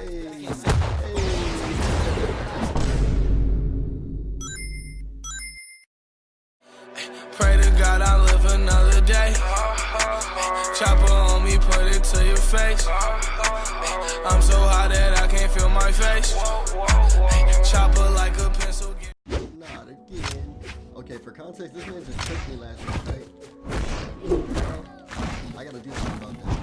Pray to God I live another day. Chopper on me, put it to your face. I'm so high that I can't feel my face. Chopper like a pencil. Not again. Okay, for context, this man just took me last night. Right? I gotta do something about that.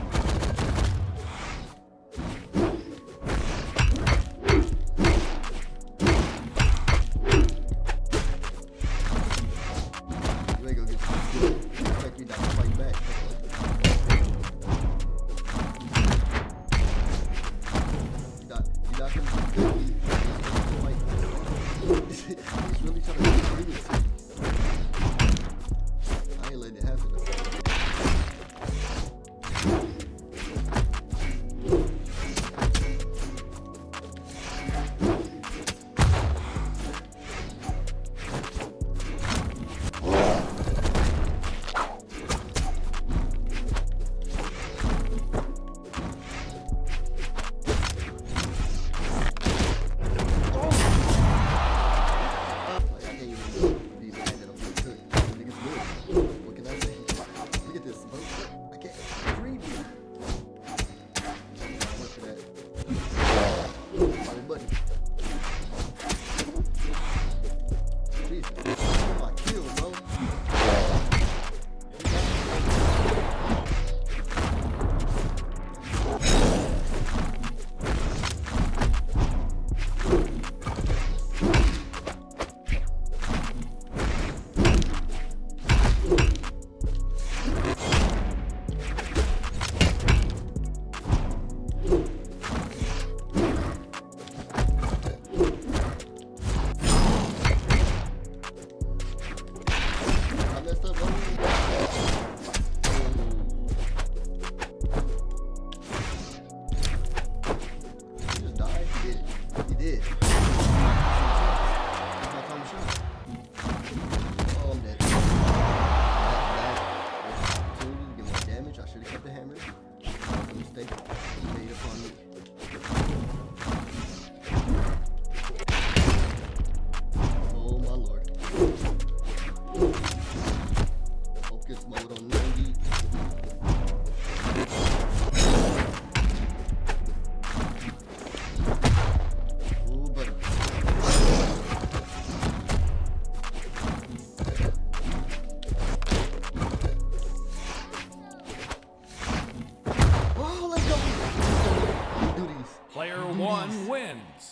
ya como...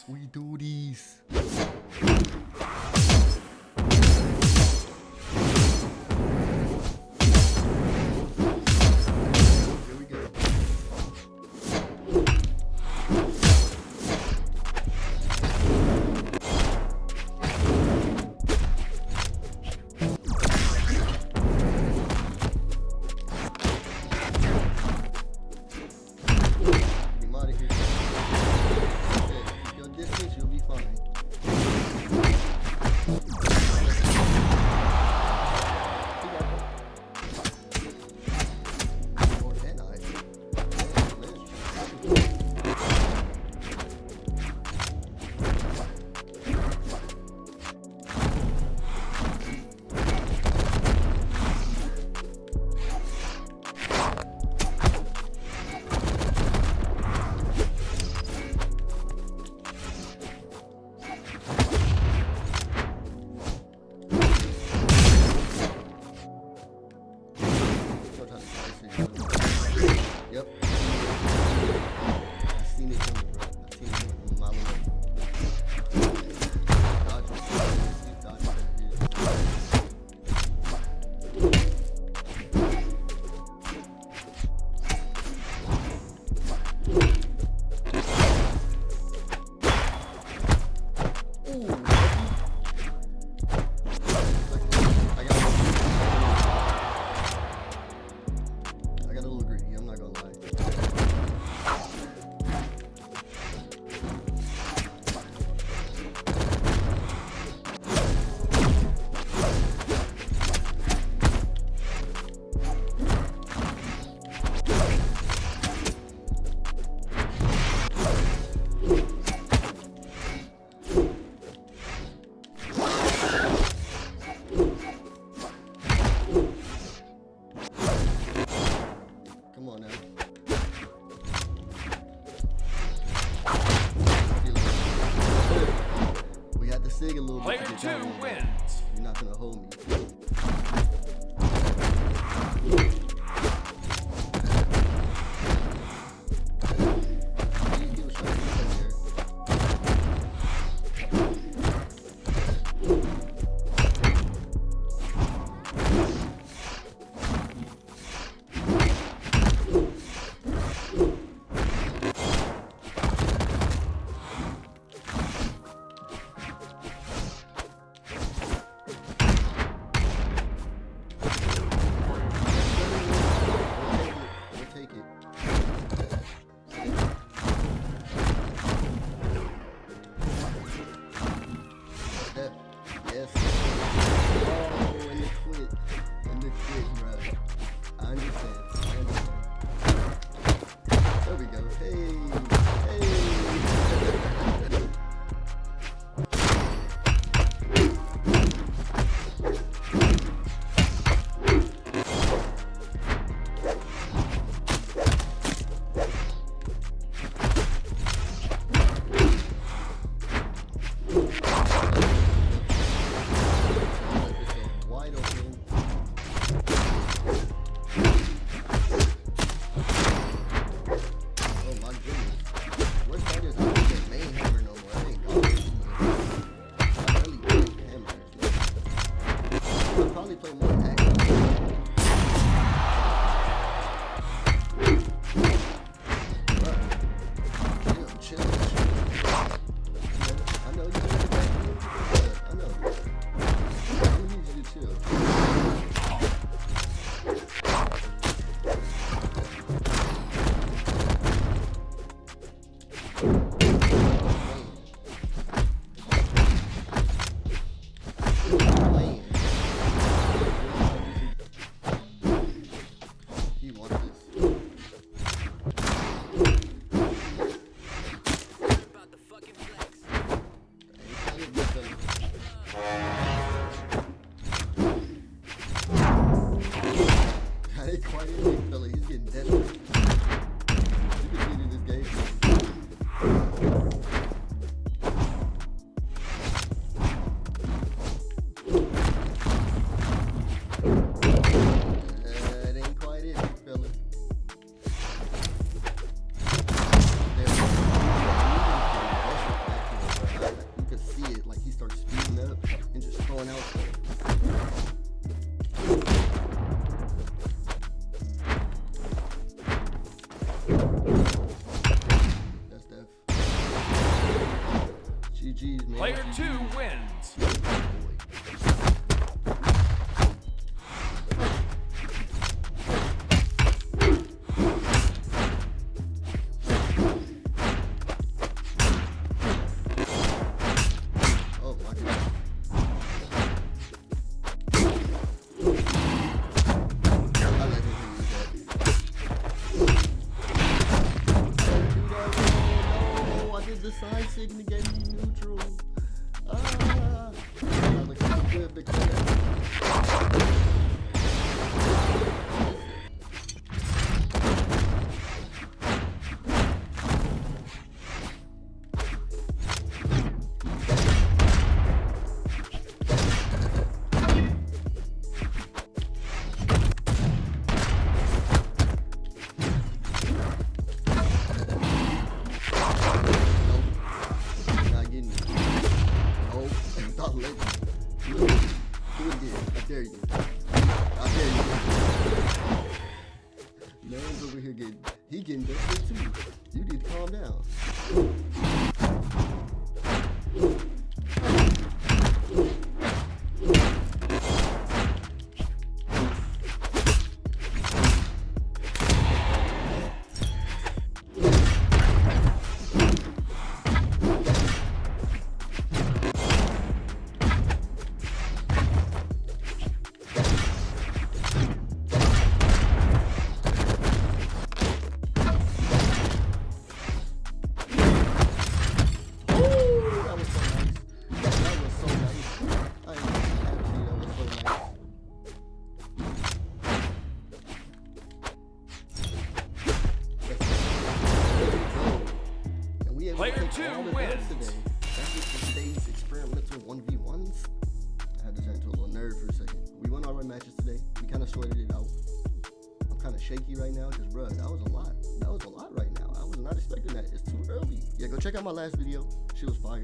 おいり Come on now. We got to sing a little bit. Player two wins. You're not gonna hold me. Up and just throwing out yesterday. That was today's experimental 1v1s. I had to turn into a little nerd for a second. We won all our matches today. We kind of sorted it out. I'm kind of shaky right now because, bro. that was a lot. That was a lot right now. I was not expecting that. It's too early. Yeah, go check out my last video. She was fire.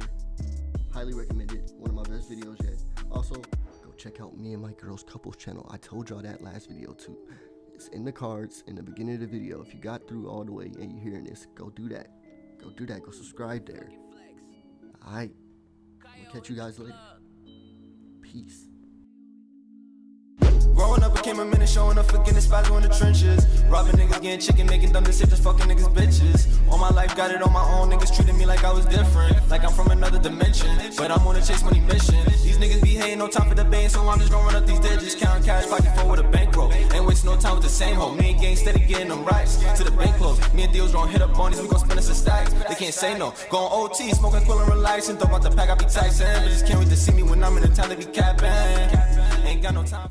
Highly recommended. One of my best videos yet. Also, go check out me and my girl's couples channel. I told y'all that last video too. It's in the cards in the beginning of the video. If you got through all the way and you're hearing this, go do that. Go do that. Go subscribe there. Alright. We'll catch you guys later. Peace. Became a minute, showing up spots in the trenches. Robbing niggas, getting chicken, making dumb decisions, fucking niggas, bitches. All my life, got it on my own. Niggas treating me like I was different, like I'm from another dimension. But I'm on a chase money mission. These niggas be hating, no time for the bait, so I'm just run up these digits. Counting cash, pocket full with a bankroll. Ain't wasting no time with the same hoe. Me and gang steady getting them rights to the bank close. Me and deals gonna hit up on we gon' spend us a stacks. They can't say no. Going OT, smoking quill and relaxing. Throw out the pack, I be Tyson. But just can't wait to see me when I'm in the town to be capping. Ain't got no time.